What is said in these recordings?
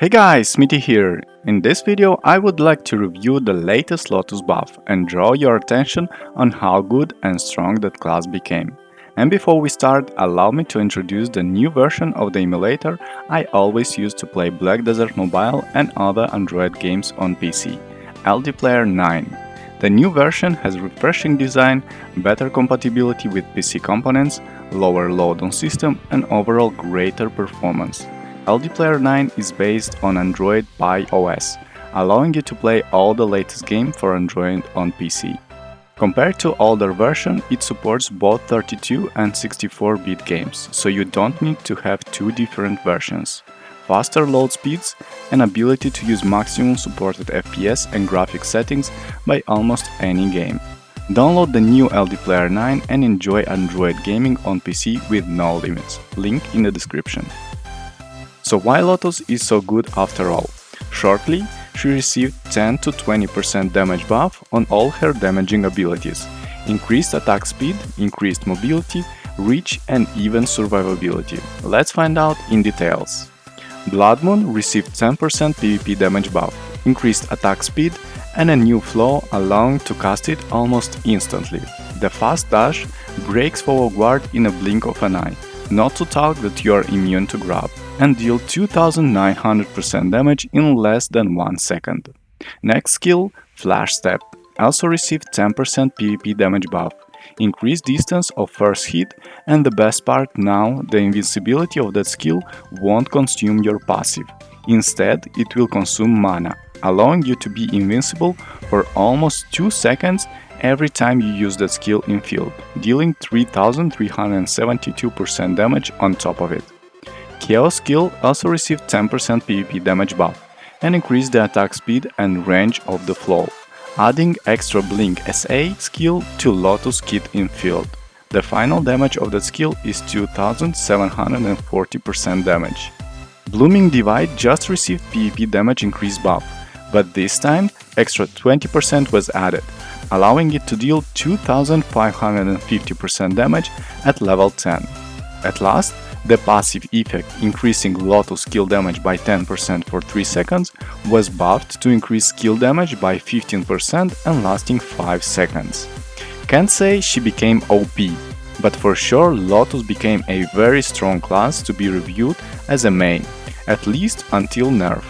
Hey guys, Smitty here. In this video I would like to review the latest Lotus buff and draw your attention on how good and strong that class became. And before we start, allow me to introduce the new version of the emulator I always use to play Black Desert Mobile and other Android games on PC, LD Player 9. The new version has refreshing design, better compatibility with PC components, lower load on system and overall greater performance. LD Player 9 is based on Android Pie OS, allowing you to play all the latest games for Android on PC. Compared to older version, it supports both 32 and 64-bit games, so you don't need to have two different versions. Faster load speeds and ability to use maximum supported FPS and graphics settings by almost any game. Download the new LD Player 9 and enjoy Android gaming on PC with no limits, link in the description. So why Lotus is so good after all? Shortly, she received 10 to 20% damage buff on all her damaging abilities, increased attack speed, increased mobility, reach and even survivability. Let's find out in details. Blood Moon received 10% PvP damage buff, increased attack speed and a new flow allowing to cast it almost instantly. The fast dash breaks forward guard in a blink of an eye, not to talk that you are immune to grab and deal 2900% damage in less than 1 second. Next skill, Flash Step, also received 10% PvP damage buff, increased distance of first hit and the best part now, the invincibility of that skill won't consume your passive. Instead, it will consume mana, allowing you to be invincible for almost 2 seconds every time you use that skill in field, dealing 3372% damage on top of it. Chaos skill also received 10% PvP damage buff and increased the attack speed and range of the flow, adding extra Blink SA skill to Lotus kit in field. The final damage of that skill is 2740% damage. Blooming Divide just received PvP damage increase buff, but this time extra 20% was added, allowing it to deal 2550% damage at level 10. At last, the passive effect, increasing Lotus skill damage by 10% for 3 seconds, was buffed to increase skill damage by 15% and lasting 5 seconds. Can't say she became OP, but for sure Lotus became a very strong class to be reviewed as a main, at least until nerf.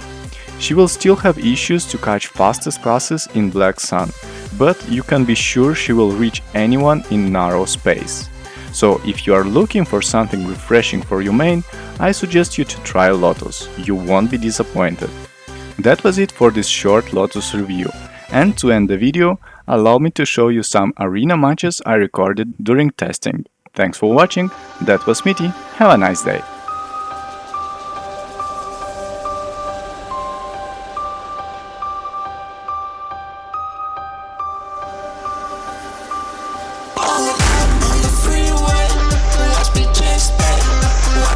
She will still have issues to catch fastest classes in Black Sun, but you can be sure she will reach anyone in narrow space. So if you are looking for something refreshing for your main, I suggest you to try Lotus, you won't be disappointed. That was it for this short Lotus review. And to end the video, allow me to show you some arena matches I recorded during testing. Thanks for watching, that was Smitty, have a nice day!